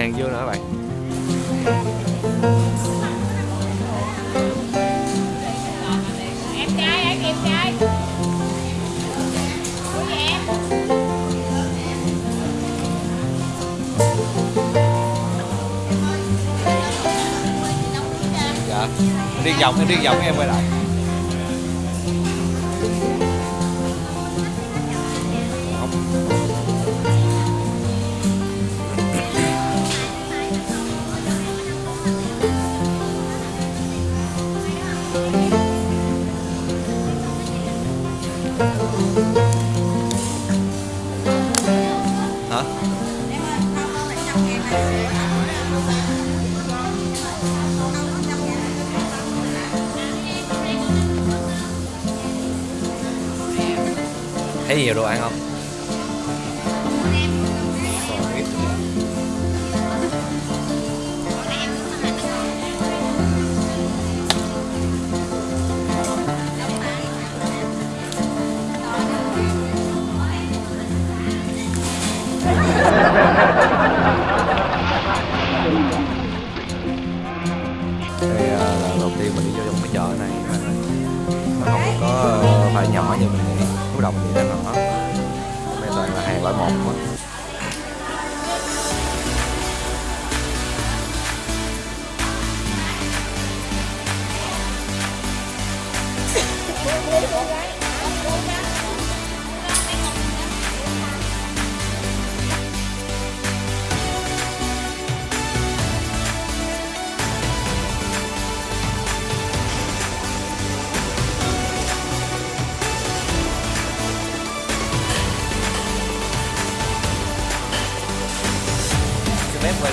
hàng dương nữa các bạn. Em trai anh em trai. Em? Dạ. Đi vòng em đi vòng em quay lại thấy nhiều đồ ăn không?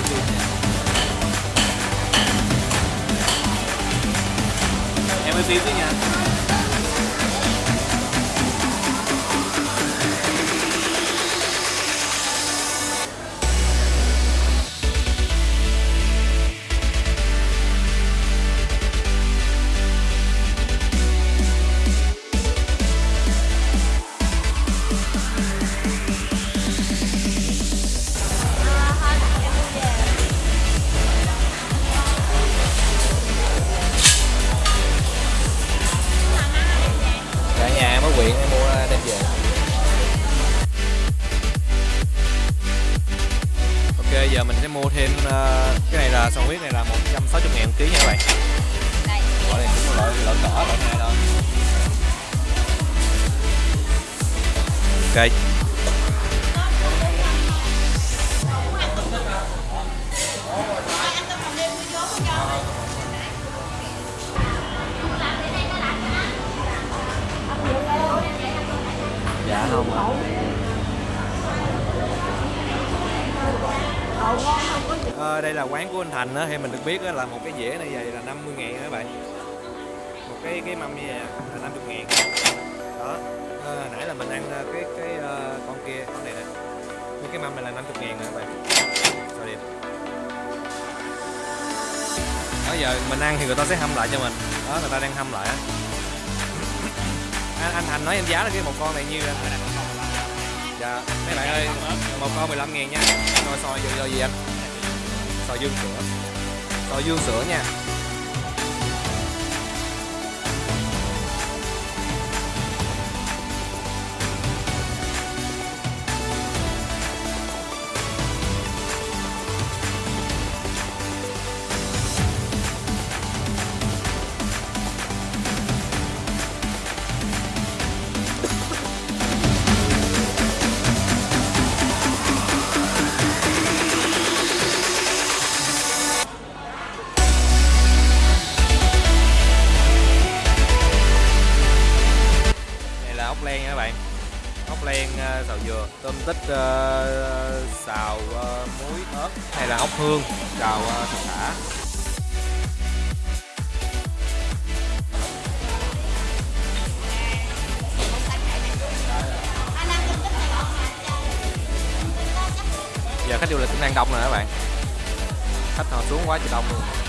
Xin phép ở đoạn này thôi Ok Dạ không ạ. Ờ, đây là quán của anh Thành á, thì mình được biết á, là một cái dĩa này vậy là 50 ngàn các bạn cái cái mâm như vậy là 50 ngàn. Đó. À, nãy là mình ăn cái cái uh, con kia con này nè. Cái- cái mâm này là 50 ngàn nè các bạn. Rồi đẹp đó giờ mình ăn thì người ta sẽ hâm lại cho mình. Đó người ta đang hâm lại á. Anh, anh Thành nói em giá là cái một con này nhiêu anh dạ mấy bạn ơi một con 15 ngàn nha. Rồi sò vô, gì anh? Xôi dương sữa. Sò dương sữa nha. Này là ốc hương? Xào uh, thịt thả giờ khách du lịch cũng đang đông rồi các bạn. Khách họ xuống quá trời đông luôn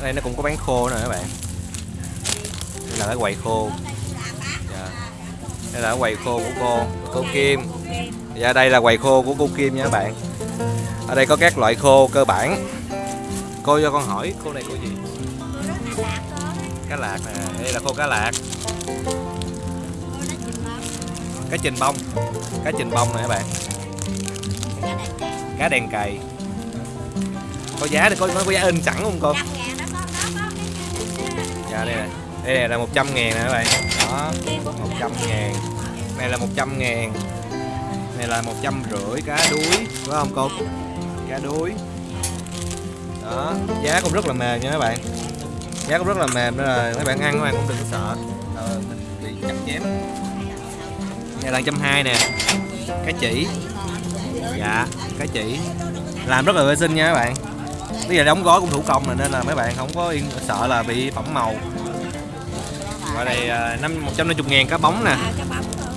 Ở đây, nó cũng có bán khô nè các bạn. Đây là cái quầy khô. Dạ. đây là cái quầy khô của cô cô Kim. Dạ đây là quầy khô của cô Kim nha các bạn. Ở đây có các loại khô cơ bản. Cô cho con hỏi, khô này của gì? Cá lạc nè. Đây là khô cá lạc. Cá trình bông. Cá trình bông nè các bạn. Cá đèn cày. Có giá thì có nó có giá in sẵn không cô? Dạ đây này. Đây này là 100 ngàn nè các bạn. Đó. 100 ngàn. Này là 100 ngàn. Này là 100 rưỡi cá đuối phải không cô? Cá đuối. Đó. Giá cũng rất là mềm nha các bạn. Giá cũng rất là mềm nên là mấy bạn ăn các bạn cũng đừng sợ. Ờ, bị chặt chém. Này là trăm hai nè. Cá chỉ. Dạ cá chỉ. Làm rất là vệ sinh nha các bạn bây giờ đóng gói cũng thủ công rồi nên là mấy bạn không có yên sợ là bị phẩm màu. Ở đây à, năm một trăm năm chục ngàn cá bóng nè.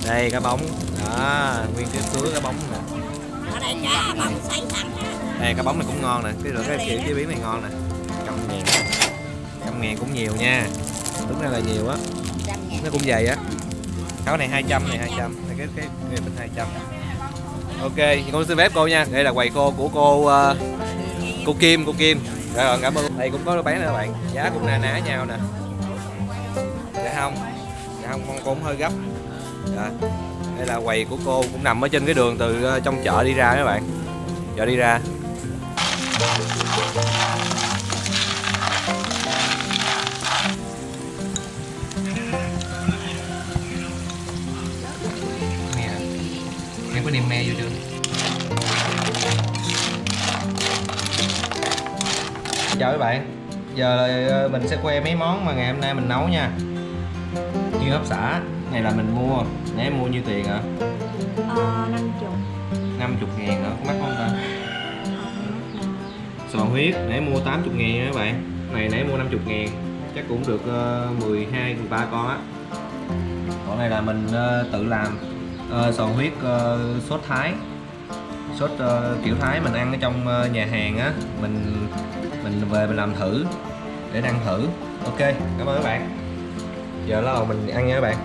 Đây cá bóng. Đó nguyên cái sứa cá bóng nè. Đây cá bóng này cũng ngon nè. Cái loại cái kiểu chế biến này ngon nè. Trăm ngàn. Trăm ngàn cũng nhiều nha. Đúng ra là nhiều á. Nó cũng dày á. Cái này 200 này 200 này cái cái cái bình 200 ok thì con xin phép cô nha. Đây là quầy khô của cô ờ, cô Kim cô Kim. Rồi cảm ơn. Đây cũng có bán nữa các bạn. Giá cũng na ná nhau nè. Dạ không. Dạ không, con cũng hơi gấp. Dạ. đây là quầy của cô cũng nằm ở trên cái đường từ ờ, trong chợ đi ra các bạn. Chợ đi ra. Nè em có niềm me vô chưa? Chào các bạn. Giờ ờ, mình sẽ khoe mấy món mà ngày hôm nay mình nấu nha. Như hấp xả này là mình mua. Nãy mua nhiêu tiền hả Ờ, năm chục. 50 ngàn hả? Có mắc không ta. Sò huyết. Nãy mua 80 ngàn nha các bạn? Này nãy mua 50 ngàn. Chắc cũng được uh, 12 13 con á. Còn này là mình ờ, tự làm. Ờ, sò huyết ờ, sốt thái. Sốt ờ, kiểu thái mình ăn ở trong ờ, nhà hàng á. Mình mình về mình làm thử, để ăn thử. Ok, cảm ơn các bạn. Giờ là mình ăn nha các bạn.